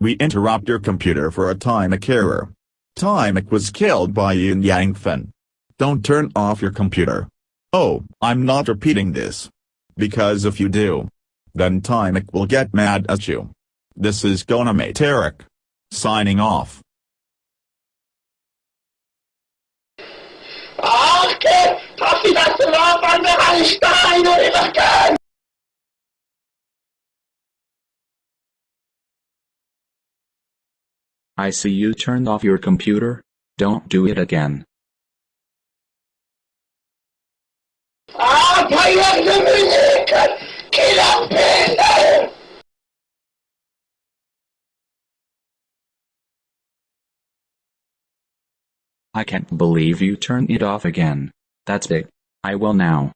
We interrupt your computer for a Timic error. Timic was killed by Yin Yang Fen. Don't turn off your computer. Oh, I'm not repeating this. Because if you do, then Timic will get mad at you. This is Gonamate Eric. Signing off. Ach, che passi da roba al Einstein und immer I see you turned off your computer. Don't do it again. Ah, I can't believe you turned it off again. That's it. I will now.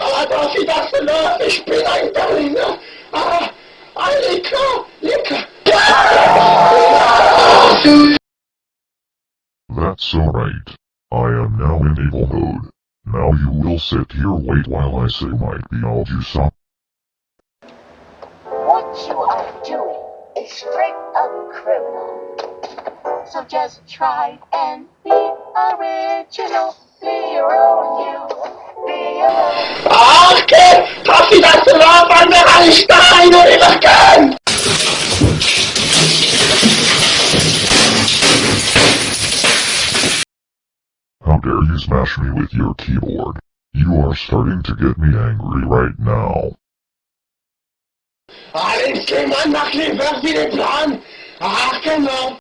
Ah, passi da roba, ich bin ein Berliner. Ah, ein lecker, lecker. That's alright. I am now in evil mode. Now you will sit here wait while I say my Beelzebub. What you are doing is straight up criminal. So just try and be original. Be your own you. Be your own. Ach, che passi da roba al Einstein und immer How dare you smash me with your keyboard? You are starting to get me angry right now. Alles que man macht lieber wie den Plan. Ach, genau.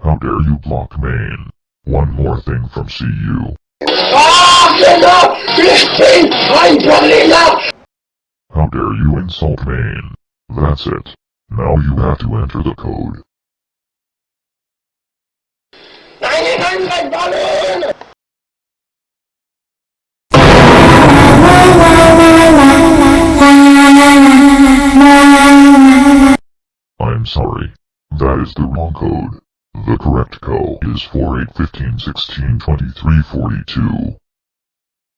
How dare you block Maine? One more thing from CU. Ach, genau. Ich bin ein Berliner. How dare you insult Maine? That's it. Now you have to enter the code. Nein, nein, nein, Ballon. Code. The correct code is 4815162342.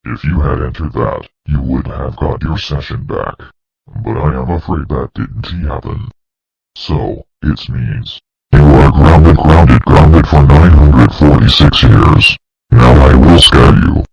If you had entered that, you would have got your session back. But I am afraid that didn't happen. So, it means, you are grounded, grounded, grounded for 946 years. Now I will scare you.